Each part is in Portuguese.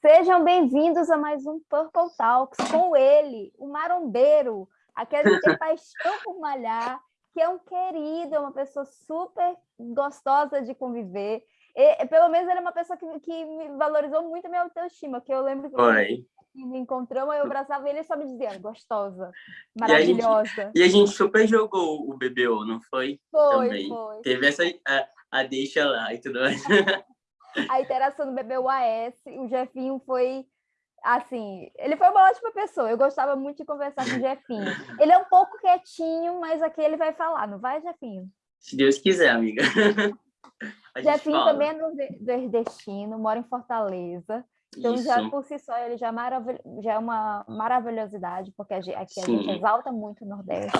Sejam bem-vindos a mais um Purple Talks com ele, o marombeiro, aquele que tem paixão por malhar, que é um querido, é uma pessoa super gostosa de conviver. E, pelo menos ele é uma pessoa que, que me valorizou muito a minha autoestima, que eu lembro que Oi. me encontramos, eu abraçava ele e só me dizia, gostosa, maravilhosa. E a, gente, e a gente super jogou o BBO, não foi? Foi, Também. foi. Teve essa a, a deixa lá e tudo mais. a interação do bebê UAS, o Jefinho foi assim, ele foi uma ótima pessoa, eu gostava muito de conversar com o Jefinho. Ele é um pouco quietinho, mas aqui ele vai falar, não vai, Jefinho? Se Deus quiser, amiga. Jefinho também é nordestino, mora em Fortaleza. Então, Isso. já por si só, ele já, maravil... já é uma maravilhosidade, porque aqui a gente exalta muito o Nordeste.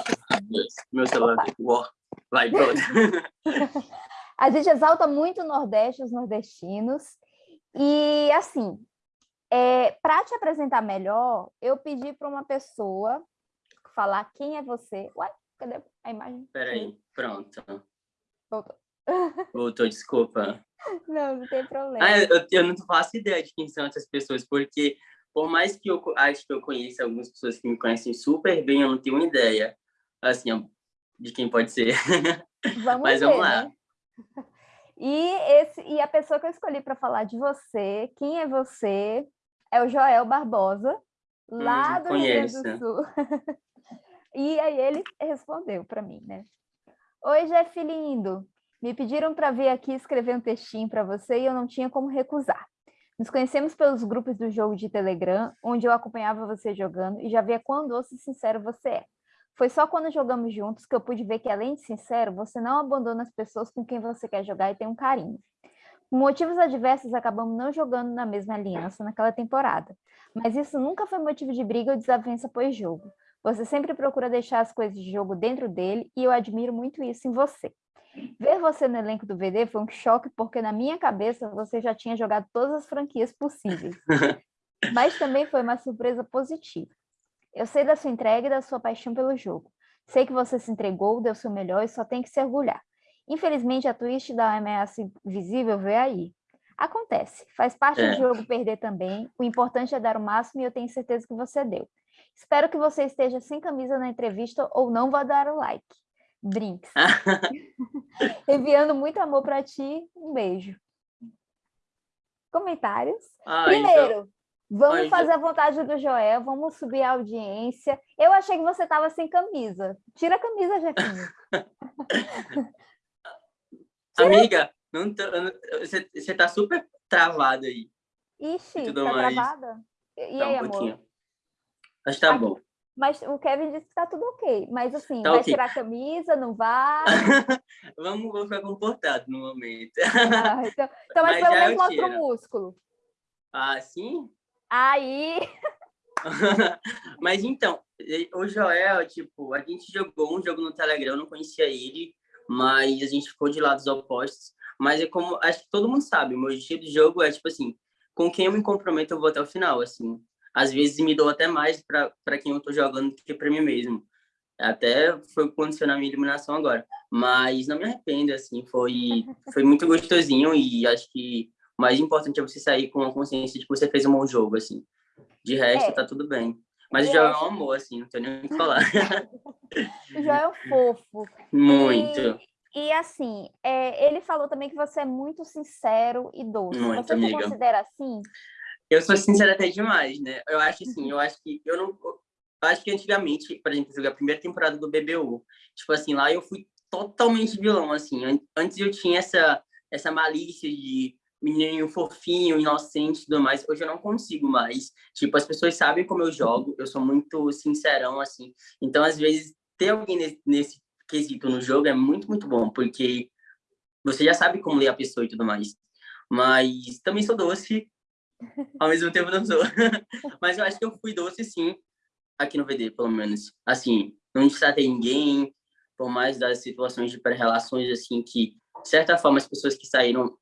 Meu celular vai, pronto. A gente exalta muito o Nordeste, os nordestinos. E, assim, é, para te apresentar melhor, eu pedi para uma pessoa falar quem é você. Ué, cadê a imagem? Peraí, pronto. Voltou. Voltou, desculpa. Não, não tem problema. Ah, eu, eu não faço ideia de quem são essas pessoas, porque por mais que eu acho que eu conheça algumas pessoas que me conhecem super bem, eu não tenho ideia, assim, de quem pode ser. Vamos Mas ver, vamos lá. Né? E, esse, e a pessoa que eu escolhi para falar de você, quem é você, é o Joel Barbosa, lá hum, do Rio Grande do Sul. e aí ele respondeu para mim, né? Oi, Jeff lindo. Me pediram para vir aqui escrever um textinho para você e eu não tinha como recusar. Nos conhecemos pelos grupos do jogo de Telegram, onde eu acompanhava você jogando e já via quão doce e sincero você é. Foi só quando jogamos juntos que eu pude ver que, além de sincero, você não abandona as pessoas com quem você quer jogar e tem um carinho. Por motivos adversos, acabamos não jogando na mesma aliança naquela temporada. Mas isso nunca foi motivo de briga ou desavença pós-jogo. Você sempre procura deixar as coisas de jogo dentro dele e eu admiro muito isso em você. Ver você no elenco do VD foi um choque porque na minha cabeça você já tinha jogado todas as franquias possíveis. Mas também foi uma surpresa positiva. Eu sei da sua entrega e da sua paixão pelo jogo. Sei que você se entregou, deu seu melhor e só tem que se orgulhar. Infelizmente, a twist da ameaça invisível veio aí. Acontece, faz parte é. do jogo perder também. O importante é dar o máximo e eu tenho certeza que você deu. Espero que você esteja sem camisa na entrevista ou não vá dar o like. Brinks. Enviando muito amor para ti. Um beijo. Comentários. Ah, Primeiro, então... Vamos fazer a vontade do Joel, vamos subir a audiência. Eu achei que você estava sem camisa. Tira a camisa, Jefinho. Amiga, não tô, você, você tá super travada aí. Ixi, tá mais. travada? E tá aí, um amor? Pouquinho. Que tá Aqui. bom. Mas o Kevin disse que tá tudo ok. Mas assim, Tá vai ok. tirar a camisa, não vai? Vamos, vou ficar comportado no momento. Ah, então, então, mas, Mas pelo menos mostra o músculo. Ah, sim? Aí, Mas então, o Joel, tipo, a gente jogou um jogo no Telegram, eu não conhecia ele, mas a gente ficou de lados opostos. Mas é como, acho que todo mundo sabe, meu estilo de jogo é, tipo assim, com quem eu me comprometo, eu vou até o final, assim. Às vezes me dou até mais para quem eu tô jogando do que para mim mesmo. Até foi na minha eliminação agora. Mas não me arrependo, assim, foi, foi muito gostosinho e acho que o mais importante é você sair com a consciência de que você fez um bom jogo, assim. De resto, É. tá tudo bem. Mas o Joel é um amor, assim, não tenho nem o que falar. o Joel é fofo. Muito. E, e, assim, é, ele falou também que você é muito sincero e doce. Muito, você se amiga. considera assim? Eu sou sincero até demais, né? Eu acho assim, eu acho que eu não. Eu acho que antigamente, por exemplo, eu joguei a primeira temporada do BBU. Tipo assim, lá eu fui totalmente vilão, assim. An- Antes eu tinha essa, essa malícia de menininho fofinho, inocente e tudo mais. Hoje eu não consigo mais. Tipo, as pessoas sabem como eu jogo, eu sou muito sincerão, assim. Então, às vezes, ter alguém nesse, nesse quesito no jogo é muito, muito bom, porque você já sabe como ler a pessoa e tudo mais. Mas também sou doce, ao mesmo tempo não sou. Mas eu acho que eu fui doce, sim, aqui no VD, pelo menos. Assim, não destratei ninguém, por mais das situações de pré-relações, assim, que, de certa forma, as pessoas que saíram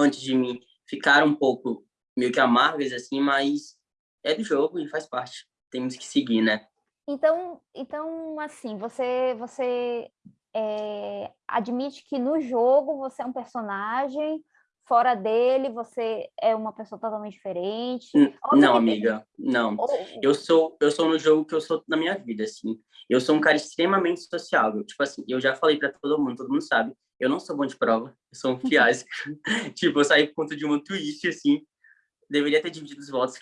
antes de mim ficaram um pouco meio que amargas, assim, mas é do jogo e faz parte. Temos que seguir, né? Então, então assim, você, você é, admite que no jogo você é um personagem fora dele você é uma pessoa totalmente diferente? não, amiga, não. Eu sou, eu sou no jogo que eu sou na minha vida, assim. Eu sou um cara extremamente sociável. Tipo assim, eu já falei para todo mundo, todo mundo sabe. Eu não sou bom de prova, eu sou um fiasco. tipo, eu saí por conta de uma twist, assim. Deveria ter dividido os votos,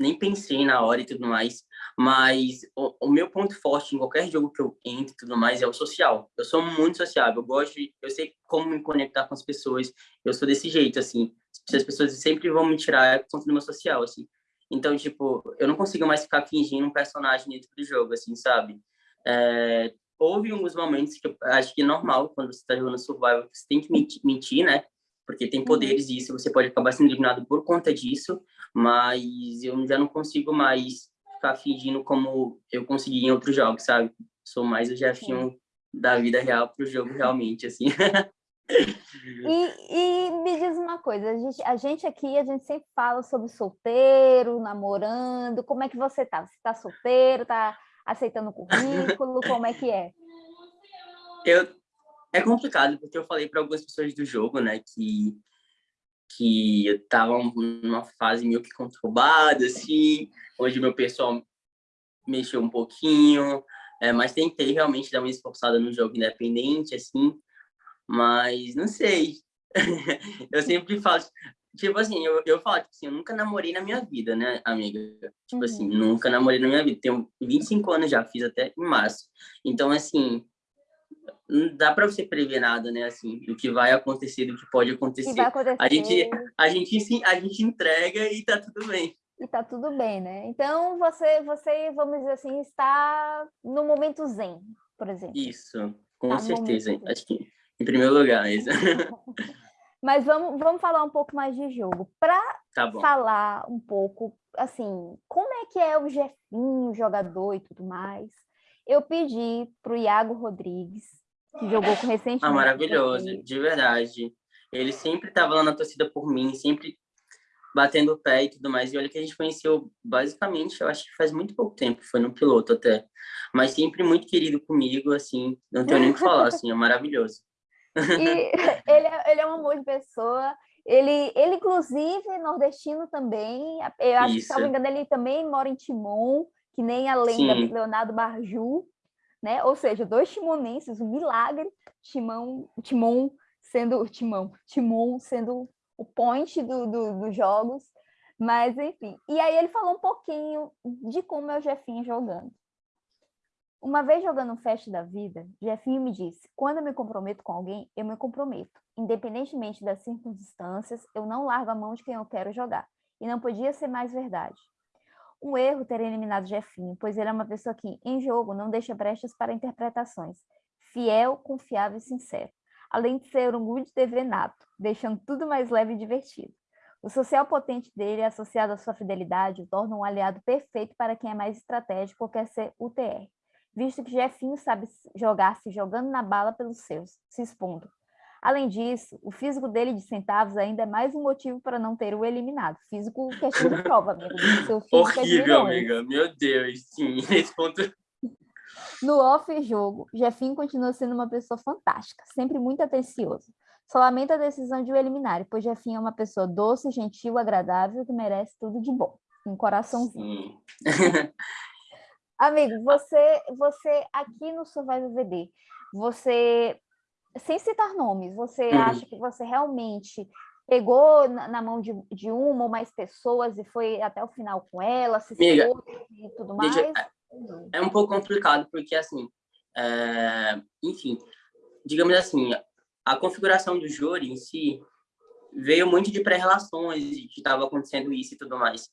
nem pensei na hora e tudo mais. Mas o, o, meu ponto forte em qualquer jogo que eu entre e tudo mais é o social. Eu sou muito sociável, eu gosto de, eu sei como me conectar com as pessoas. Eu sou desse jeito, assim. Se as pessoas sempre vão me tirar é por conta do meu social, assim. Então, tipo, eu não consigo mais ficar fingindo um personagem dentro do jogo, assim, sabe? É, houve alguns momentos que eu acho que é normal, quando você está jogando survival, você tem que mentir, né? Porque tem uhum. poderes e isso você pode acabar sendo eliminado por conta disso, mas eu já não consigo mais ficar fingindo como eu consegui em outros jogos, sabe? Sou mais o Jefinho da vida real pro jogo realmente, assim. E, e, me diz uma coisa, a gente, a gente aqui, a gente sempre fala sobre solteiro, namorando, como é que você tá? Você tá solteiro, tá aceitando o currículo, como é que é? Eu, é complicado, porque eu falei para algumas pessoas do jogo, né, que que eu tava numa fase meio que conturbada, assim, onde meu pessoal mexeu um pouquinho, é, mas tentei realmente dar uma esforçada no jogo independente, assim, mas não sei. eu sempre falo, tipo assim, eu, eu falo, tipo assim, eu nunca namorei na minha vida, né, amiga? Tipo assim, uhum. assim, nunca namorei na minha vida. Tenho 25 anos já, fiz até em março. Então, assim, não dá para você prever nada, né, assim, do que vai acontecer, do que pode acontecer. acontecer. A gente, a gente, a gente entrega e tá tudo bem. E tá tudo bem, né? Então, você, você, vamos dizer assim, está no momento zen, por exemplo. Isso, com tá certeza. Acho que, em primeiro lugar, isso. Mas vamos, vamos falar um pouco mais de jogo. Para tá falar um pouco, assim, como é que é o Jefinho, o jogador e tudo mais, eu pedi para o Iago Rodrigues, que jogou com recentemente. Ah, maravilhoso, de verdade. Ele sempre estava lá na torcida por mim, sempre batendo o pé e tudo mais. E olha que a gente conheceu basicamente, eu acho que faz muito pouco tempo, foi no piloto até. Mas sempre muito querido comigo, assim, não tenho nem o que falar, assim, é maravilhoso. E ele é, ele é um amor de pessoa. Ele, ele, inclusive, nordestino também. Eu acho Isso. que, se não me engano, ele também mora em Timon que nem a lenda Sim. Leonardo Barju, né? Ou seja, dois timonenses, um milagre, Timão, Timon sendo Timão, Timon sendo o point do, do, dos jogos, mas enfim. E aí ele falou um pouquinho de como é o Jefinho jogando. Uma vez jogando um Fest da Vida, Jefinho me disse, quando eu me comprometo com alguém, eu me comprometo. Independentemente das circunstâncias, eu não largo a mão de quem eu quero jogar. E não podia ser mais verdade. Um erro ter eliminado Jefinho, pois ele é uma pessoa que, em jogo, não deixa brechas para interpretações. Fiel, confiável e sincero. Além de ser um good TV nato, deixando tudo mais leve e divertido. O social potente dele, associado à sua fidelidade, o torna um aliado perfeito para quem é mais estratégico ou quer ser UTR, visto que Jefinho sabe jogar se jogando na bala pelos seus, se expondo, Além disso, o físico dele de centavos ainda é mais um motivo para não ter o eliminado. Físico questão de prova, amigo. Seu físico é Horrível, é amiga. Meu Deus, sim. Esse ponto... No off-jogo, Jefinho continua sendo uma pessoa fantástica, sempre muito atencioso. Só lamenta a decisão de o eliminar, pois Jefinho é uma pessoa doce, gentil, agradável, que merece tudo de bom. Um coraçãozinho. Amigo, você, você aqui no Survival VD, você sem citar nomes, você uhum. acha que você realmente pegou na, na mão de, de, uma ou mais pessoas e foi até o final com ela, se Amiga, e tudo mais? É, é um pouco complicado, porque assim, é, enfim, digamos assim, a configuração do júri em si veio muito de pré-relações, que estava acontecendo isso e tudo mais.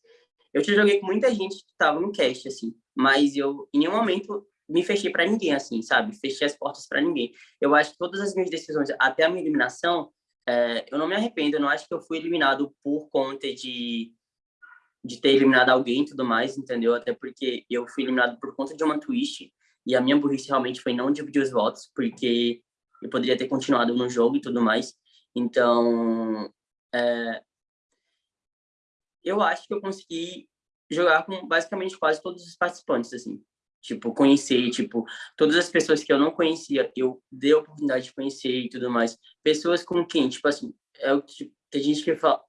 Eu te joguei com muita gente que estava no cast, assim, mas eu, em nenhum momento, me fechei para ninguém, assim, sabe? Fechei as portas para ninguém. Eu acho que todas as minhas decisões, até a minha eliminação, é, eu não me arrependo. Eu não acho que eu fui eliminado por conta de, de ter eliminado alguém e tudo mais, entendeu? Até porque eu fui eliminado por conta de uma twist e a minha burrice realmente foi não dividir os votos, porque eu poderia ter continuado no jogo e tudo mais. Então, é, eu acho que eu consegui jogar com basicamente quase todos os participantes, assim tipo, conhecer, tipo, todas as pessoas que eu não conhecia, eu dei a oportunidade de conhecer e tudo mais. Pessoas com quem, tipo assim, é o que tem gente que fala,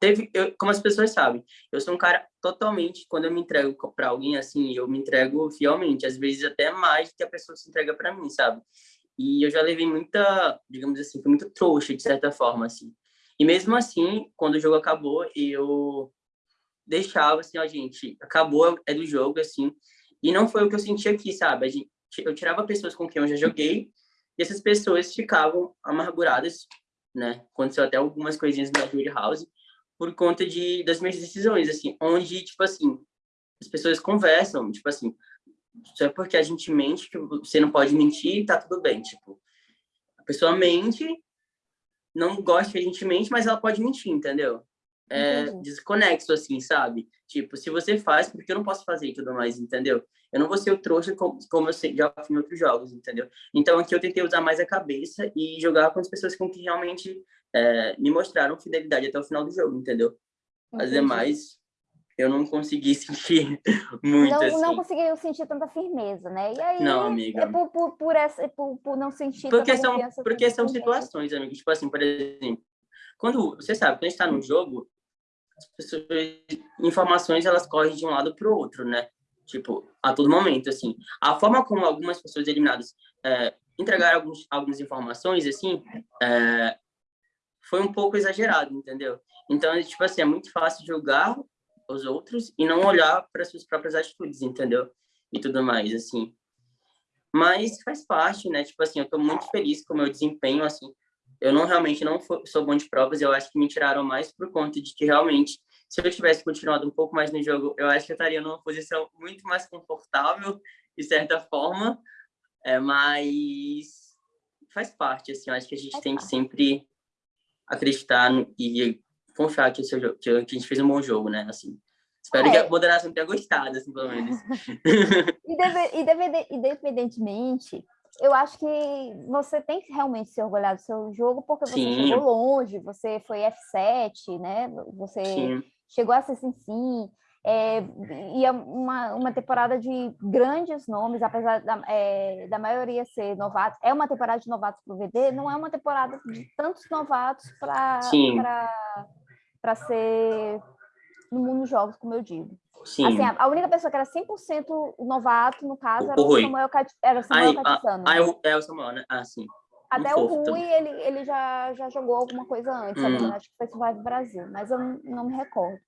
teve, eu, como as pessoas sabem, eu sou um cara totalmente, quando eu me entrego para alguém assim, eu me entrego fielmente, às vezes até mais que a pessoa se entrega para mim, sabe? E eu já levei muita, digamos assim, foi muito trouxa, de certa forma, assim. E mesmo assim, quando o jogo acabou, eu deixava assim, ó, gente, acabou, é do jogo, assim. E não foi o que eu senti aqui, sabe? Gente, eu tirava pessoas com quem eu já joguei, e essas pessoas ficavam amarguradas, né? Aconteceu até algumas coisinhas na Jury House, por conta de, das minhas decisões, assim, onde, tipo assim, as pessoas conversam, tipo assim, só é porque a gente mente que você não pode mentir, tá tudo bem, tipo, a pessoa mente, não gosta que a gente mente, mas ela pode mentir, entendeu? É desconexo, assim, sabe? Tipo, se você faz, porque eu não posso fazer e tudo mais, entendeu? Eu não vou ser o trouxa como, como eu já fiz em outros jogos, entendeu? Então, aqui eu tentei usar mais a cabeça e jogar com as pessoas com que realmente é, me mostraram fidelidade até o final do jogo, entendeu? As demais, eu não consegui sentir muito, não, assim. Não conseguiu sentir tanta firmeza, né? E aí, não, amiga. é por, por, por, essa, por, por não sentir porque tanta são Porque são situações, amigo. Tipo assim, por exemplo, quando, você sabe, quando a gente tá no jogo, as pessoas, informações, elas correm de um lado para o outro, né? Tipo, a todo momento, assim. A forma como algumas pessoas eliminadas é, entregaram alguns, algumas informações, assim, é, foi um pouco exagerado, entendeu? Então, tipo assim, é muito fácil julgar os outros e não olhar para suas próprias atitudes, entendeu? E tudo mais, assim. Mas faz parte, né? Tipo assim, eu tô muito feliz com o meu desempenho, assim. Eu não realmente não sou bom de provas, eu acho que me tiraram mais por conta de que realmente, se eu tivesse continuado um pouco mais no jogo, eu acho que eu estaria numa posição muito mais confortável, de certa forma. É, mas faz parte, assim, eu acho que a gente tem que sempre acreditar e confiar que, o seu, que a gente fez um bom jogo, né? Assim, espero é. que a moderação tenha gostado, assim, pelo menos. e, e independentemente, eu acho que você tem que realmente se orgulhar do seu jogo, porque você Sim. chegou longe, você foi F7, né? Você Sim. chegou a ser sim. É, e é uma, uma temporada de grandes nomes, apesar da, é, da maioria ser novatos. É uma temporada de novatos para o VD, não é uma temporada de tantos novatos para para ser no mundo dos jogos, como eu digo. Sim. Assim, a, única pessoa que era 100% novato, no caso, era o, o Samuel, Cat, era Samuel Ai, Catissano. Ah, é, é o Samuel, né? Ah, sim. Até o Rui, ele, ele já, já jogou alguma coisa antes, hum. acho que foi Survive Brasil, mas eu não, não me recordo.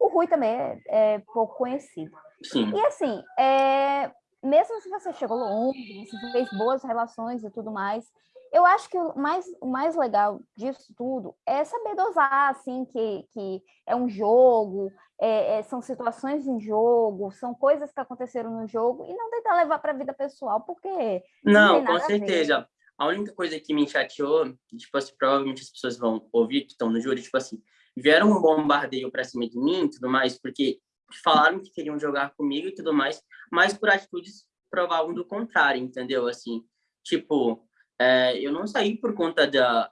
O Rui também é, é pouco conhecido. Sim. E assim, é, mesmo se você chegou longe, você fez boas relações e tudo mais, eu acho que o mais, o mais legal disso tudo é saber dosar, assim, que, que é um jogo, é, é, são situações em jogo, são coisas que aconteceram no jogo, e não tentar levar para a vida pessoal, porque. Não, não com certeza. A, a, única coisa que me chateou, tipo assim, provavelmente as pessoas vão ouvir que estão no júri, tipo assim, vieram um bombardeio para cima de mim e tudo mais, porque falaram que queriam jogar comigo e tudo mais, mas por atitudes provavam do contrário, entendeu? Assim, tipo, é, eu não saí por conta da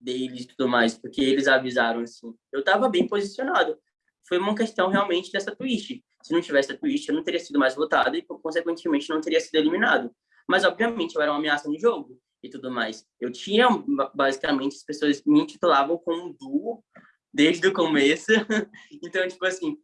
deles e tudo mais, porque eles avisaram assim. Eu estava bem posicionado. Foi uma questão realmente dessa twist. Se não tivesse a twist, eu não teria sido mais votado e, consequentemente, não teria sido eliminado. Mas, obviamente, eu era uma ameaça no jogo e tudo mais. Eu tinha, basicamente, as pessoas me intitulavam como um duo desde o começo. então, tipo assim,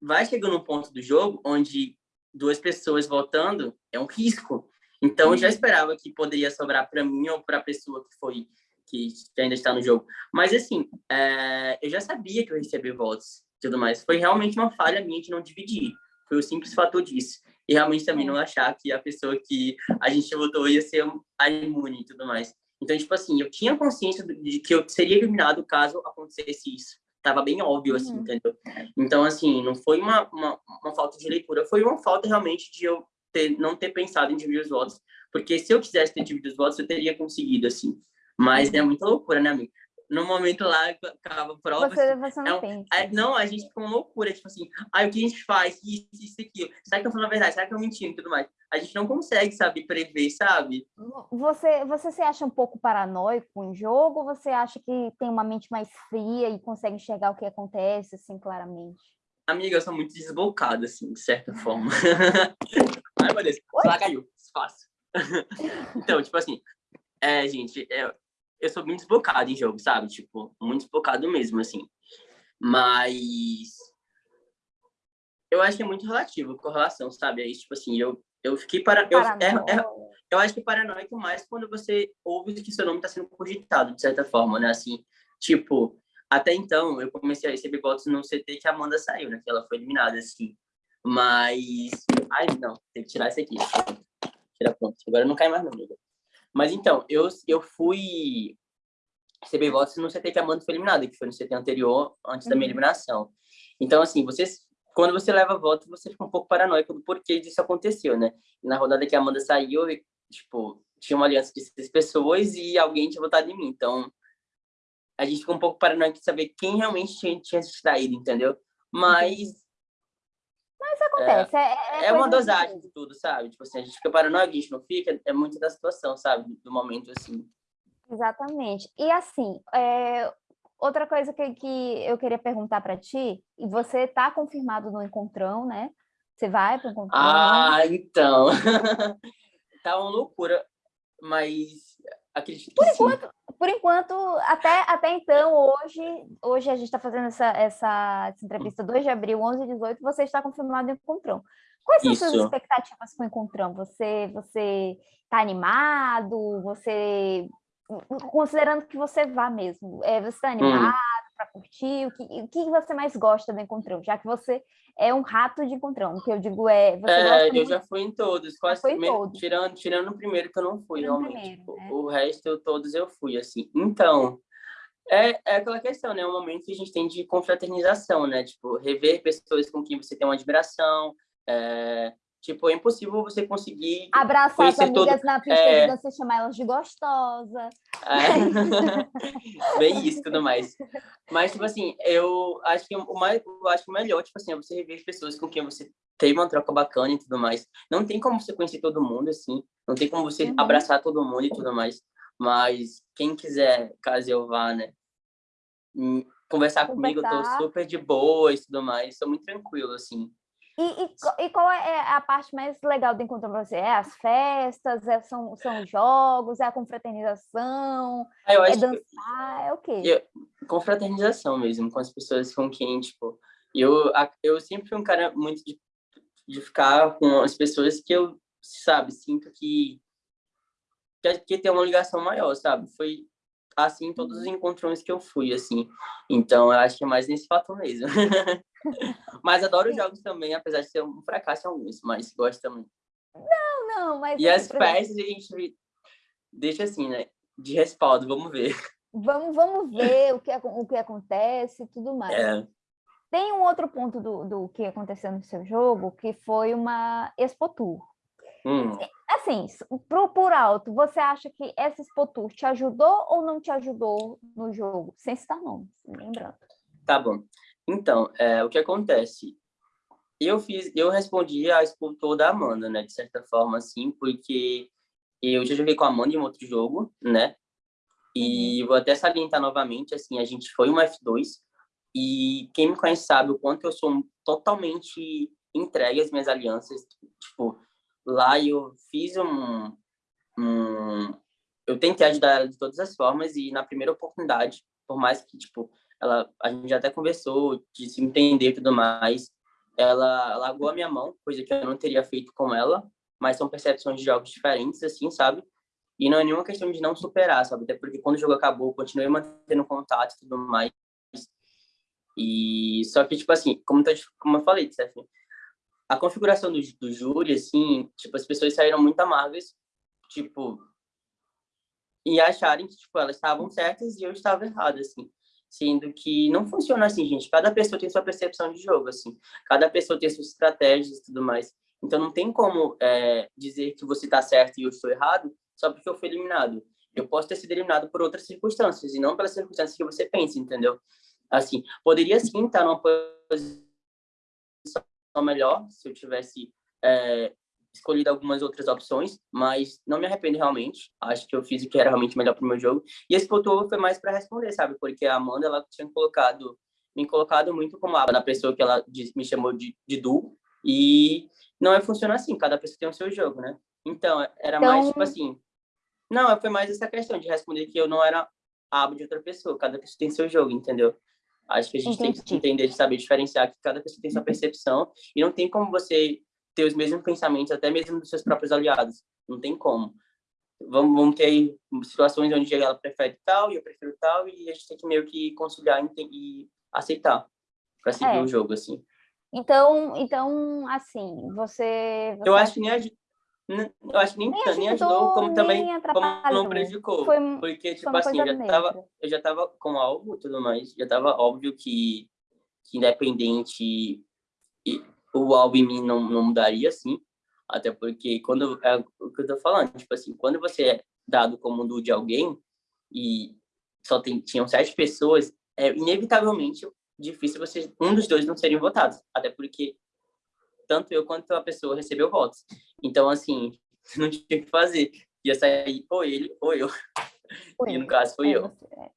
vai chegando um ponto do jogo onde duas pessoas votando é um risco. Então, eu já uhum. esperava que poderia sobrar para mim ou para a pessoa que foi que ainda está no jogo. Mas, assim, é, eu já sabia que eu recebia votos e tudo mais. Foi realmente uma falha minha de não dividir. Foi o simples fator disso. E realmente também não achar que a pessoa que a gente votou ia ser a imune e tudo mais. Então, tipo assim, eu tinha consciência de que eu seria eliminado caso acontecesse isso. Tava bem óbvio, assim, uhum. entendeu? Então, assim, não foi uma, uma, uma falta de leitura, foi uma falta realmente de eu ter, não ter pensado em dividir os votos, porque se eu quisesse ter dividido os votos, eu teria conseguido, assim. Mas é muita loucura, né, amigo? No momento lá, acaba a prova. Você, assim, você não é um, pensa. É, não, a gente fica uma loucura, tipo assim, ah, o que a gente faz? Isso, isso, aquilo. Será que eu falo a verdade? Será que eu mentindo e tudo mais? A gente não consegue, sabe, prever, sabe? Você, você se acha um pouco paranoico em jogo ou você acha que tem uma mente mais fria e consegue enxergar o que acontece, assim, claramente? Amiga, eu sou muito desbocada, assim, de certa forma. Ai, meu Deus. Ela caiu. Fácil. então, tipo assim, é, gente, é, eu sou muito desbocado em jogo, sabe? Tipo, muito desbocado mesmo, assim. Mas eu acho que é muito relativo com relação, sabe? É isso, tipo assim, eu, eu fiquei para... Eu, é, é, eu acho que paranoico mais quando você ouve que seu nome está sendo cogitado, de certa forma, né? Assim, tipo, até então, eu comecei a receber votos no CT que a Amanda saiu, né? Que ela foi eliminada, assim. Mas... Ai, não, tem que tirar isso aqui. Tira pronto. Agora não cai mais, não, amiga. Mas então, eu, eu fui receber votos no CT que a Amanda foi eliminada, que foi no CT anterior, antes uhum. da minha uhum. eliminação. Então, assim, vocês quando você leva voto, você fica um pouco paranoico do porquê disso aconteceu, né? Na rodada que a Amanda saiu, tipo, tinha uma aliança de seis pessoas e alguém tinha votado em mim. Então, a gente fica um pouco paranoico de saber quem realmente tinha, tinha se distraído, entendeu? Mas... Mas acontece. É, é, é uma dosagem de tudo, sabe? Tipo assim, a gente fica paranoico, a gente não fica. É muito da situação, sabe? Do momento, assim. Exatamente. E assim, é, outra coisa que, que eu queria perguntar para ti, e você está confirmado no encontrão, né? Você vai para o encontrão? Ah, então. tá uma loucura, mas acredito que por sim. enquanto, por enquanto, até, até então, hoje, hoje a gente está fazendo essa, essa, essa, entrevista 2 de abril, 11 e 18, você está confirmado no encontrão. Quais são Isso. suas expectativas com o encontrão? Você você está animado? Você considerando que você vá mesmo, é, você está animado hum. Para curtir? O que, o que você mais gosta do encontrão? Já que você é um rato de encontrão, o que eu digo é... Você é, eu muito... já fui em todos, quase foi em todos. Tirando, tirando o primeiro que eu não fui, tirando realmente. Primeiro, né? O resto, todos eu fui, assim. Então, é, é aquela questão, né? É um momento que a gente tem de confraternização, né? Tipo, rever pessoas com quem você tem uma admiração, é, Tipo, é impossível você conseguir. Abraçar as amigas todo... na pista é... de dança e chamar elas de gostosa. É... Bem isso tudo mais. Mas, tipo assim, eu acho que o mais, eu acho que o melhor, tipo assim, é você rever as pessoas com quem você tem uma troca bacana e tudo mais. Não tem como você conhecer todo mundo, assim. Não tem como você uhum. abraçar todo mundo e tudo mais. Mas quem quiser, caso eu vá, né? Hum, conversar, conversar. comigo, eu tô super de boa e tudo mais. Sou muito tranquilo, assim. E, e, e, qual é, é a parte mais legal do encontro com você? É as festas, é, são, são jogos, é a confraternização, ah, é dançar, que... é o quê? Eu, confraternização mesmo, com as pessoas com quem, tipo... Eu, eu sempre fui um cara muito de, de ficar com as pessoas que eu, sabe, sinto que, que, que tem uma ligação maior, sabe? Foi assim todos os encontrões que eu fui, assim. Então, eu acho que é mais nesse fato mesmo. mas adoro jogos também, apesar de ser um fracasso em alguns, mas gosto também. Não, não, mas... E as festas a gente deixa assim, né? De respaldo, vamos ver. Vamos, vamos ver o que, o que acontece e tudo mais. É. Tem um outro ponto do, do que aconteceu no seu jogo, que foi uma Expo Tour. Hum. Assim, pro, por alto, você acha que essa Expo Tour te ajudou ou não te ajudou no jogo? Sem citar nomes, lembrando. Tá bom. Então, é, o que acontece? Eu fiz, eu respondi a Expo Tour da Amanda, né? De certa forma, assim, porque eu já joguei com a Amanda em outro jogo, né? E uhum. vou até salientar novamente, assim, a gente foi uma F2 e quem me conhece sabe o quanto eu sou totalmente entregue às minhas alianças. Tipo, lá eu fiz um, um, eu tentei ajudar ela de todas as formas e na primeira oportunidade, por mais que tipo ela a gente já até conversou de se entender e tudo mais, ela largou a minha mão, coisa que eu não teria feito com ela, mas são percepções de jogos diferentes assim, sabe? E não é nenhuma questão de não superar, sabe? Até porque quando o jogo acabou, eu continuei mantendo contato e tudo mais. E só que tipo assim, como, tô, como eu falei, Stephanie, a configuração do, do júri, assim, tipo, as pessoas saíram muito amargas, tipo, e acharem que, tipo, elas estavam certas e eu estava errado, assim. Sendo que não funciona assim, gente. Cada pessoa tem sua percepção de jogo, assim. Cada pessoa tem suas estratégias e tudo mais. Então, não tem como é, dizer que você está certo e eu estou errado só porque eu fui eliminado. Eu posso ter sido eliminado por outras circunstâncias e não pelas circunstâncias que você pensa, entendeu? Assim, poderia sim estar numa posição melhor se eu tivesse é, escolhido algumas outras opções, mas não me arrependo realmente. Acho que eu fiz o que era realmente melhor para o meu jogo. E esse ponto foi mais para responder, sabe? Porque a Amanda, ela tinha colocado, me colocado muito como a na pessoa que ela me chamou de, de Du, e não é funcionar assim, cada pessoa tem o seu jogo, né? Então, era então... mais tipo assim, não, foi mais essa questão de responder que eu não era abo de outra pessoa, cada pessoa tem seu jogo, entendeu? Acho que a gente Entendi. tem que entender, de saber diferenciar que cada pessoa tem sua percepção e não tem como você ter os mesmos pensamentos, até mesmo dos seus próprios aliados. Não tem como. Vamos, vamos ter aí situações onde ela prefere tal e eu prefiro tal e a gente tem que meio que conciliar e, e aceitar para seguir é. o jogo, assim. Então, então assim, você... você eu acho que nem eu acho que nem, nem, ajudou, nem ajudou, como também como não prejudicou. Foi, porque, tipo assim, eu já, tava, eu já tava com algo e tudo mais, já tava óbvio que, que independente o alvo em mim não, não mudaria, assim. Até porque, quando é o que eu tô falando, tipo assim, quando você é dado como um de alguém e só tem, tinham sete pessoas, é inevitavelmente difícil você, um dos dois não serem votados. Até porque tanto eu quanto a pessoa recebeu votos. Então, assim, não tinha o que fazer. Ia sair ou ele ou eu. Foi. E no caso foi é, eu. É.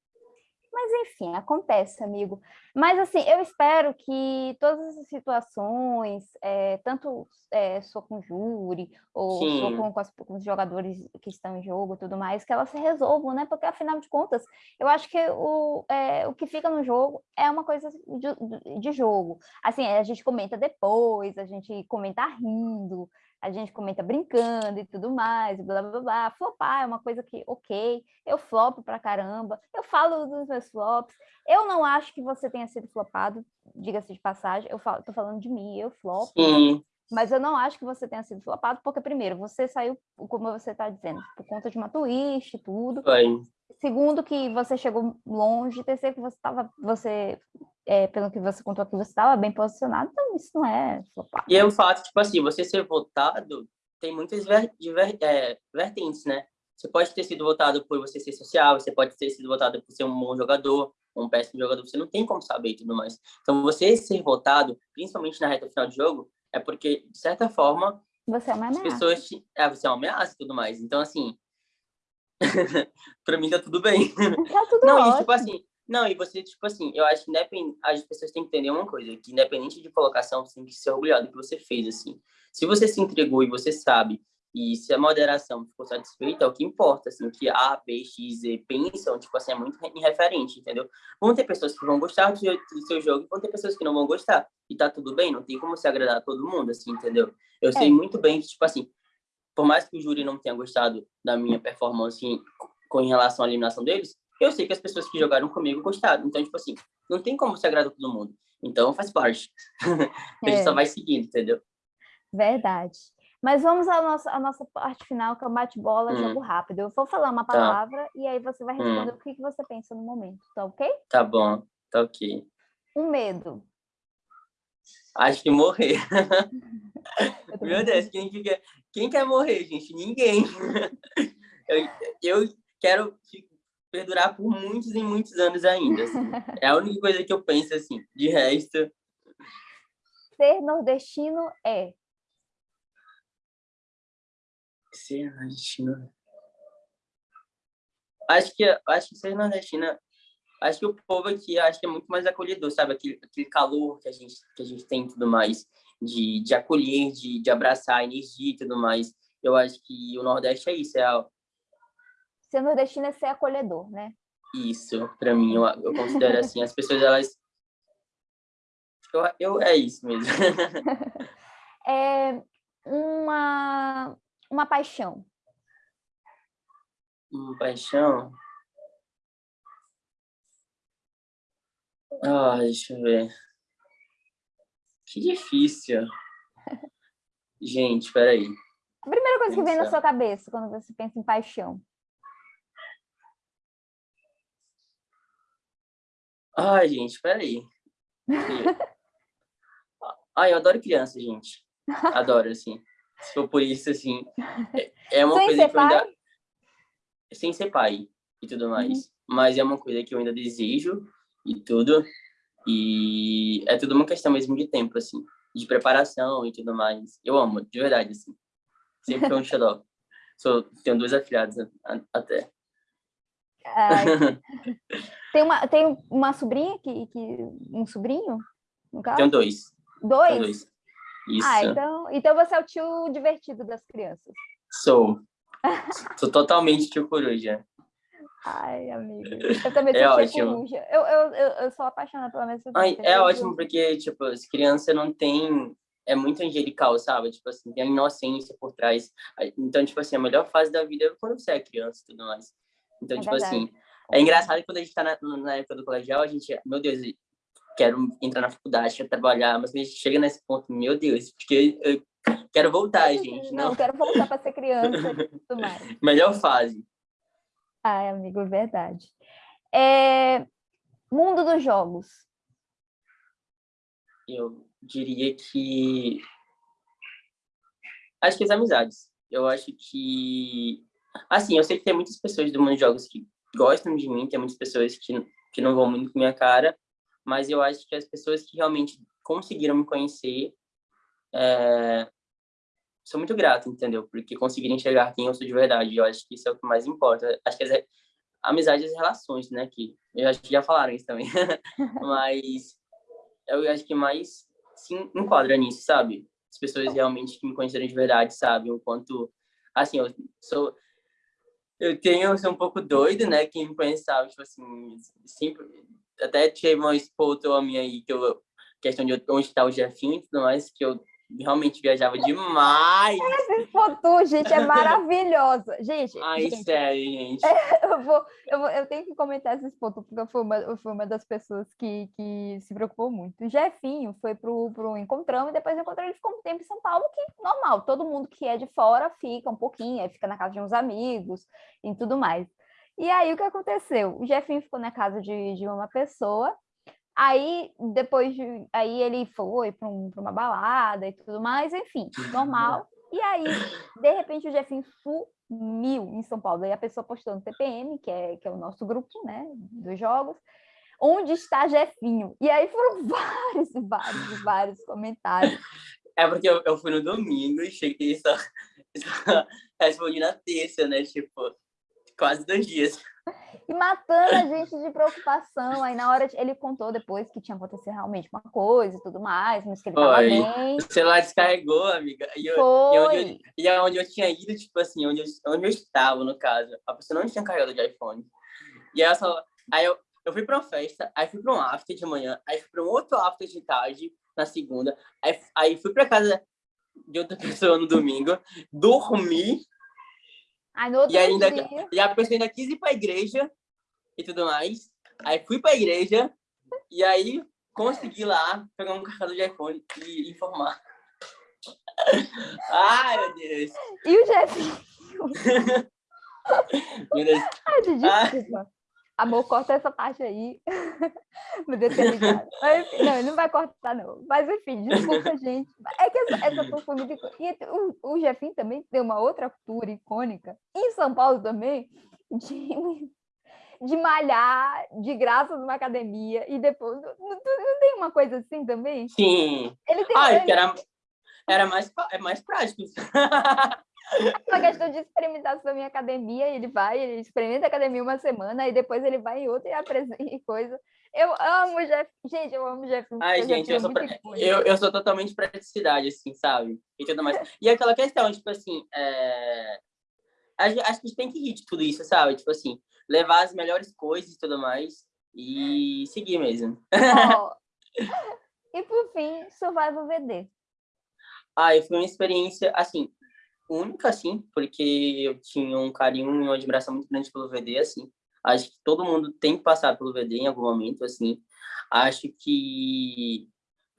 Mas, enfim, acontece, amigo. Mas, assim, eu espero que todas essas situações, é, tanto é, sou com júri, ou Sim. sou com, com, as, com, os jogadores que estão em jogo e tudo mais, que elas se resolvam, né? Porque, afinal de contas, eu acho que o, é, o que fica no jogo é uma coisa de, de jogo. Assim, a gente comenta depois, a gente comenta rindo, a gente comenta brincando e tudo mais, blá, blá, blá. Flopar é uma coisa que, ok, eu flopo pra caramba, eu falo dos meus flops, eu não acho que você tenha sido flopado, diga-se de passagem, eu falo, tô falando de mim, eu flopo, Sim. mas eu não acho que você tenha sido flopado, porque, primeiro, você saiu, como você está dizendo, por conta de uma twist e tudo. Foi. Segundo, que você chegou longe. Terceiro, que você estava, você é, pelo que você contou aqui, você estava bem posicionado, então isso não é flopar. E é o fato, tipo assim, você ser votado tem muitas ver, ver, é, vertentes, né? Você pode ter sido votado por você ser social, você pode ter sido votado por ser um bom jogador, um péssimo jogador, você não tem como saber e tudo mais. Então, você ser votado, principalmente na reta final de jogo, é porque, de certa forma, você é uma ameaça. As pessoas te... é, você é uma ameaça e tudo mais. Então, assim, para mim tá tudo bem. Tá tudo Não, ótimo. e tipo assim, não, e você, tipo assim, eu acho que independ... as pessoas têm que entender uma coisa, que independente de colocação, você tem que ser orgulhado do que você fez, assim. Se você se entregou e você sabe, e se a moderação ficou satisfeita, é o que importa, assim, que A, B, X, Z pensam, tipo assim, é muito irreferente, entendeu? Vão ter pessoas que vão gostar do seu, do seu jogo e vão ter pessoas que não vão gostar. E tá tudo bem, não tem como se agradar a todo mundo, assim, entendeu? Eu é. sei muito bem que, tipo assim, por mais que o júri não tenha gostado da minha performance com em relação à eliminação deles, eu sei que as pessoas que jogaram comigo gostaram. Então, tipo assim, não tem como se agradar todo mundo. Então, faz parte. a gente é. só vai seguindo, entendeu? Verdade. Mas vamos à nossa, à nossa parte final, que é o bate-bola, hum. jogo rápido. Eu vou falar uma tá. palavra tá. e aí você vai responder hum. o que, que você pensa no momento, tá ok? Tá bom, tá ok. Um medo. Acho que morrer. Meu Deus, quem, quer, quem quer morrer, gente? Ninguém. eu, eu quero perdurar por muitos e muitos anos ainda. Assim. É a única coisa que eu penso, assim. De resto... Ser nordestino é? Ser nordestino... Acho que, acho que ser nordestino... Acho que o povo aqui acho que é muito mais acolhedor, sabe? Aquele, aquele calor que a, gente, que a gente tem e tudo mais. De, de acolher, de, de abraçar energia e tudo mais. Eu acho que o Nordeste é isso, é a, ser nordestino é ser acolhedor, né? Isso, para mim, eu, eu, considero assim, as pessoas, elas... Eu, eu é isso mesmo. é uma, uma paixão. Uma paixão? Ah, deixa eu ver. Que difícil. Gente, peraí. A primeira coisa que vem na sua cabeça quando você pensa em paixão? Ai, gente, peraí. Ai, eu adoro criança, gente. Adoro, assim. Se for por isso, assim, é, é uma Sem coisa que eu ainda... Sem ser pai e tudo mais. Uhum. Mas é uma coisa que eu ainda desejo e tudo. E é tudo uma questão mesmo de tempo, assim. De preparação e tudo mais. Eu amo, de verdade, assim. Sempre foi um xodó. Sou, tenho duas afilhadas até. Tem, uma, tem uma sobrinha que, que. Um sobrinho? No caso? Tenho dois. Dois? Tenho dois. Isso. Ah, então, então você é o tio divertido das crianças. Sou. Sou totalmente tio coruja. Ai, amiga. Eu também sou É ótimo. coruja. Eu, eu, eu, eu sou apaixonada pela minha Ai, é ótimo porque, tipo, as crianças não têm... É muito angelical, sabe? Tipo assim, tem a inocência por trás. Então, tipo assim, a melhor fase da vida é quando você é criança e tudo mais. Então, É tipo verdade. assim, é engraçado que quando a gente tá na, na época do colegial, a gente, meu Deus, quero entrar na faculdade, quero trabalhar, mas a gente chega nesse ponto, meu Deus, porque eu quero voltar, gente. Não, Não, quero voltar para ser criança e tudo mais. melhor fase. Ai, amigo, é verdade. É, Mundo dos jogos. Eu diria que. Acho que as amizades. Eu acho que. Assim, eu sei que tem muitas pessoas do mundo dos jogos que gostam de mim, tem muitas pessoas que, que não vão muito com minha cara, mas eu acho que as pessoas que realmente conseguiram me conhecer é... sou muito grato, entendeu? Porque conseguiram enxergar quem eu sou de verdade. Eu acho que isso é o que mais importa. Acho que as amizades e as relações, né? Que eu acho que já falaram isso também. mas eu acho que mais se enquadra nisso, sabe? As pessoas realmente que me conheceram de verdade sabem o quanto, assim, eu sou eu tenho sou um pouco doido, né? Quem me conhece sabe, tipo assim, sempre até tirei uma a minha aí que eu questão de onde está o Jefinho e tudo mais, que eu realmente viajava demais. Essa foto, gente, é maravilhosa. Gente, Ai, gente, sério, gente. eu, vou, eu, vou, eu tenho que comentar esses pontos, porque eu fui uma, eu fui uma das pessoas que, que se preocupou muito. O Jefinho foi pro, pro Encontrão e depois do Encontrão ele ficou um tempo em São Paulo, que normal, todo mundo que é de fora fica um pouquinho, aí fica na casa de uns amigos e tudo mais. E aí o que aconteceu? O Jefinho ficou na casa de, de uma pessoa, aí depois de, aí ele foi para um, uma balada e tudo mais, enfim, normal. E aí, de repente, o Jefinho sumiu em São Paulo. Aí a pessoa postou no TPM, que é, que é o nosso grupo, né, dos jogos, onde está Jefinho? E aí foram vários vários vários comentários. É porque eu, eu fui no domingo e cheguei só, só respondi na terça, né? Tipo, quase dois dias. E matando a gente de preocupação. Aí na hora de- ele contou depois que tinha acontecido realmente uma coisa e tudo mais, mas que ele estava Foi. bem. O celular descarregou, amiga. E, eu, e, onde eu, e aonde eu tinha ido, tipo assim, onde eu, onde eu estava, no caso, a pessoa não tinha carregado de iPhone. E aí, eu só, aí eu, eu fui para uma festa, aí fui para um after de manhã, aí fui para um outro after de tarde, na segunda, aí, aí fui para casa de outra pessoa no domingo, dormi, Aí no outro e ainda dia, e a pessoa ainda quis ir para a igreja e tudo mais. Aí fui para a igreja e aí consegui lá pegar um carregador de iPhone e informar. Ai, meu Deus. e o Jefinho. Meu Deus. Ai, gente, desculpa. Amor, corta essa parte aí. Meu Deus, ter ligado. Mas, enfim, não, ele não vai cortar, não. Mas, enfim, desculpa, gente. É que essa, essa tour foi muito icô- E o, o Jefinho também tem uma outra tour icônica, em São Paulo também, de, de malhar de graça numa academia e depois. Não, não- não tem uma coisa assim também? Sim. Ele tem Ai, porque era, era mais, é mais prático. uma questão de experimentação em academia, ele vai, ele experimenta a academia uma semana, e depois ele vai em outra e apresenta coisa. Eu amo o Jeff. Gente, eu amo o Jeff. Ai, gente, eu sou, pra- eu, eu sou totalmente praticidade, assim, sabe? E tudo mais. E aquela questão, tipo assim, é... a gen- acho que a gente tem que rir de tudo isso, sabe? Tipo assim, levar as melhores coisas e tudo mais e seguir mesmo. E por fim, Survival VD. Ai, foi uma experiência, assim, única, assim, porque eu tinha um carinho e uma admiração muito grande pelo VD, assim. Acho que todo mundo tem que passar pelo VD em algum momento, assim. Acho que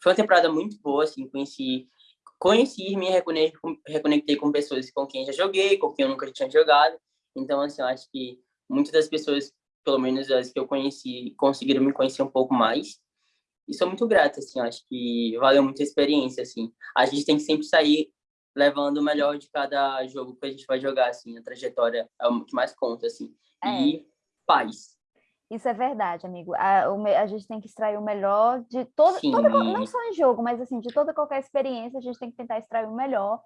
foi uma temporada muito boa, assim, conheci, conheci me reconectei com, pessoas com quem já joguei, com quem eu nunca tinha jogado. Então, assim, eu acho que muitas das pessoas, pelo menos as que eu conheci, conseguiram me conhecer um pouco mais. E sou muito grato, assim, acho que valeu muito a experiência, assim. A gente tem que sempre sair levando o melhor de cada jogo que a gente vai jogar, assim, a trajetória é o que mais conta, assim. É. E paz. Isso é verdade, amigo. A, a gente tem que extrair o melhor de todo, Sim. toda, não só em jogo, mas assim, de toda qualquer experiência, a gente tem que tentar extrair o melhor,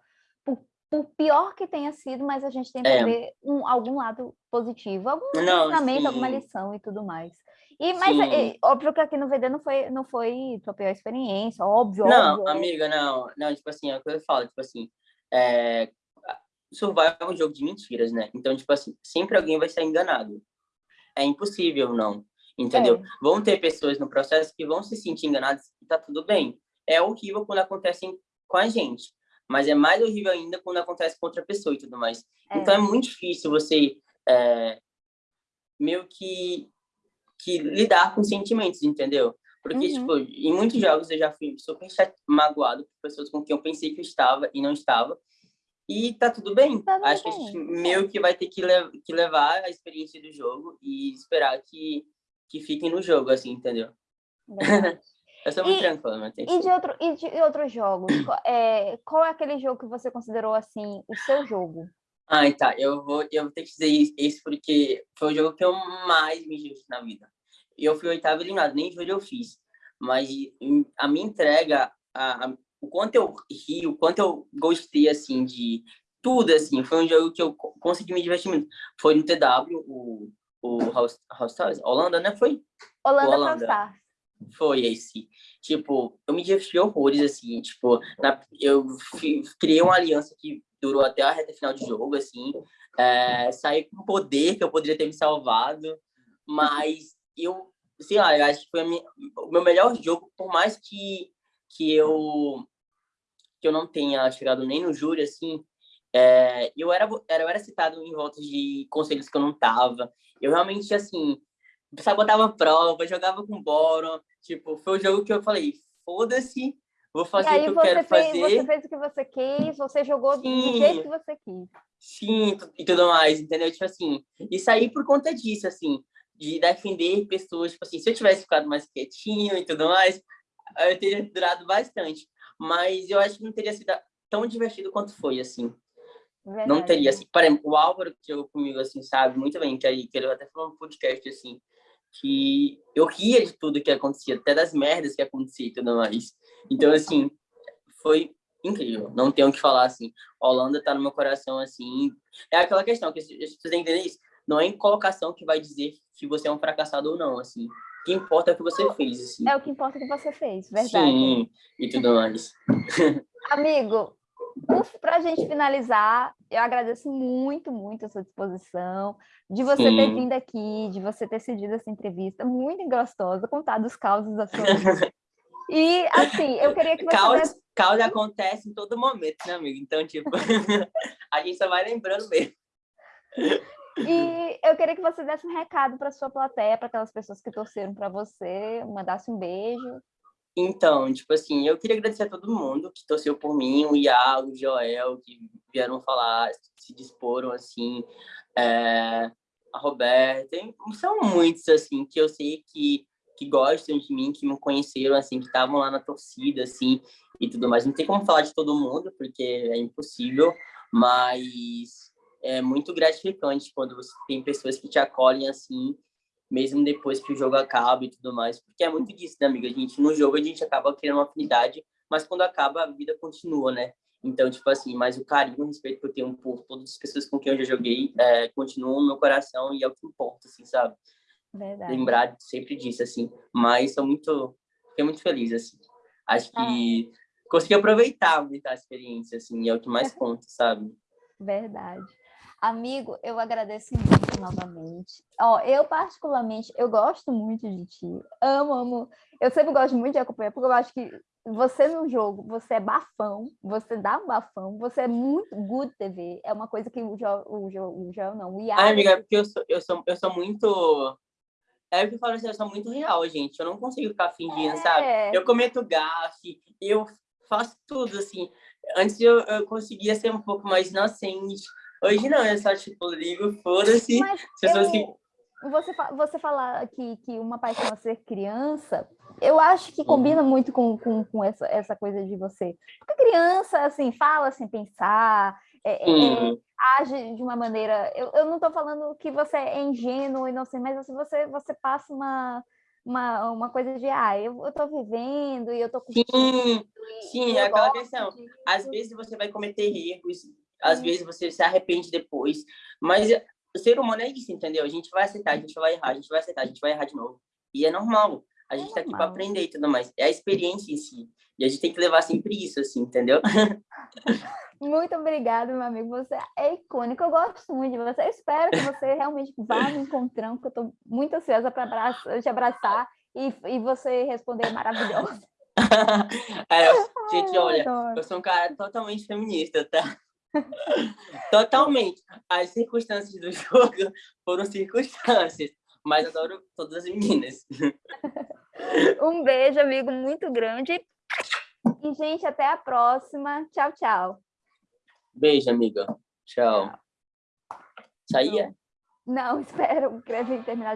por, por pior que tenha sido, mas a gente tem que É. ver um, algum lado positivo, algum Não, ensinamento, sim. alguma lição e tudo mais. E, mas e, óbvio que aqui no VD não foi, não foi tua pior experiência, óbvio, Não, óbvio. amiga, não. Não, tipo assim, é o que eu falo, tipo assim, é... Survival é um jogo de mentiras, né? Então, tipo assim, sempre alguém vai ser enganado. É impossível, não. Entendeu? É. Vão ter pessoas no processo que vão se sentir enganadas e tá tudo bem. É horrível quando acontece com a gente, mas é mais horrível ainda quando acontece com outra pessoa e tudo mais. É. Então, é muito difícil você é, meio que, que lidar com sentimentos, entendeu? Porque, uhum. tipo, em muitos jogos eu já fui super magoado por pessoas com quem eu pensei que eu estava e não estava. E tá tudo bem. Tá tudo Acho bem. que a gente meio que vai ter que, le que levar a experiência do jogo e esperar que, que fiquem no jogo, assim, entendeu? eu sou muito e, tranquila, mas tem e de, outro, e de outros jogos? é, qual é aquele jogo que você considerou, assim, o seu jogo? Ah, tá. Eu vou, eu vou ter que dizer isso porque foi o jogo que eu mais me diverti na vida. Eu fui oitavo eliminado, nem jogo eu fiz. Mas a minha entrega, a, a, o quanto eu ri, o quanto eu gostei, assim, de tudo, assim, foi um jogo que eu consegui me divertir muito. Foi no TW, o, o House, House Stars, Holanda, né? Foi? Holanda, Holanda. Stars. Foi esse. Tipo, eu me diverti horrores, assim, tipo, na, eu criei uma aliança que durou até a reta final de jogo, assim. É, saí com poder que eu poderia ter me salvado, mas eu, sei lá, eu acho que foi minha, o meu melhor jogo, por mais que, que eu que eu não tenha chegado nem no júri, assim, é, eu, era, eu era citado em voltas de conselhos que eu não tava. Eu realmente, assim, sabotava prova, jogava com Boron. Tipo, foi o jogo que eu falei, foda-se, Vou fazer o que eu quero fez, fazer. Você fez o que você quis, você jogou Sim. do jeito que você quis. Sim, e tudo mais, entendeu? Tipo assim, e saí por conta disso, assim, de defender pessoas, tipo assim, se eu tivesse ficado mais quietinho e tudo mais, eu teria durado bastante. Mas eu acho que não teria sido tão divertido quanto foi, assim. Verdade. Não teria, assim, por exemplo, o Álvaro que jogou comigo, assim, sabe muito bem, que, aí, que ele até falou no podcast, assim, que eu ria de tudo que acontecia, até das merdas que acontecia e tudo mais. Então, assim, foi incrível. Não tenho o que falar, assim. A Holanda tá no meu coração, assim. É aquela questão que pessoas têm que entender isso. Não é em colocação que vai dizer se você é um fracassado ou não, assim. O que importa é o que você fez, assim. É o que importa que você fez, verdade. Sim, e tudo mais. Amigo, para a gente finalizar, eu agradeço muito, muito a sua disposição, de você Sim. ter vindo aqui, de você ter cedido essa entrevista muito gostosa, contado os causos da sua vida. E, assim, eu queria que você... Caos, caos acontece em todo momento, né, amigo? Então, tipo, a gente só vai lembrando mesmo. E eu queria que você desse um recado para sua plateia, para aquelas pessoas que torceram para você, mandasse um beijo. Então, tipo assim, eu queria agradecer a todo mundo que torceu por mim, o Iago, o Joel, que vieram falar, se disporam, assim, é, a Roberta, são muitos, assim, que eu sei que, que gostam de mim, que me conheceram, assim, que estavam lá na torcida, assim, e tudo mais. Não tem como falar de todo mundo, porque é impossível, mas é muito gratificante quando você tem pessoas que te acolhem, assim, mesmo depois que o jogo acaba e tudo mais, porque é muito disso, né, amiga? A gente, no jogo, a gente acaba criando uma afinidade, mas quando acaba, a vida continua, né? Então, tipo assim, mas o carinho, o respeito que eu tenho por todas as pessoas com quem eu já joguei, é, continua no meu coração e é o que importa, assim, sabe? Verdade. Lembrar sempre disso, assim. Mas sou muito, fiquei muito feliz, assim. Acho que ah. consegui aproveitar muito a experiência, assim, é o que mais conta, sabe? Verdade. Amigo, eu agradeço muito novamente. Ó, eu particularmente, eu gosto muito de ti. Amo, amo. Eu sempre gosto muito de acompanhar, porque eu acho que você no jogo, você é bafão, você dá um bafão, você é muito good TV. É uma coisa que o João, o o não, o Iago... Ah, amiga, é porque eu sou, eu sou, eu sou muito... É o que eu falo assim, eu sou muito real, gente. Eu não consigo ficar fingindo, é. sabe? Eu cometo gafe, eu faço tudo, assim. Antes eu, eu conseguia ser um pouco mais inocente, Hoje não, é só tipo, ligo, foda-se. Pessoas que... Você, você falar que, que uma paixão é ser criança, eu acho que combina muito com, com, com essa, essa coisa de você. Porque criança, assim, fala sem pensar, é, é, é age de uma maneira... Eu, eu não estou falando que você é ingênuo e não sei, mas assim, você, você passa uma, uma, uma coisa de, ah, eu, eu tô vivendo e eu tô curtindo. Sim, sim, é aquela questão. Às vezes você vai cometer erros, às vezes você se arrepende depois, mas o ser humano é isso, entendeu? A gente vai aceitar, a gente vai errar, a gente vai aceitar, a gente vai errar de novo. E é normal. A gente é tá aqui para aprender e tudo mais. É a experiência em si. E a gente tem que levar sempre isso, assim, entendeu? Muito obrigada, meu amigo. Você é icônico. Eu gosto muito de você. Eu espero que você realmente vá me encontrando, porque eu estou muito ansiosa para te abraçar e, e você responder maravilhoso. é, gente, olha, eu sou um cara totalmente feminista, tá? Totalmente. As circunstâncias do jogo foram circunstâncias, mas adoro todas as meninas. Um beijo, amigo, muito grande. E, gente, até a próxima. Tchau, tchau. Beijo, amiga. Tchau. Saía? Não, espera, o terminar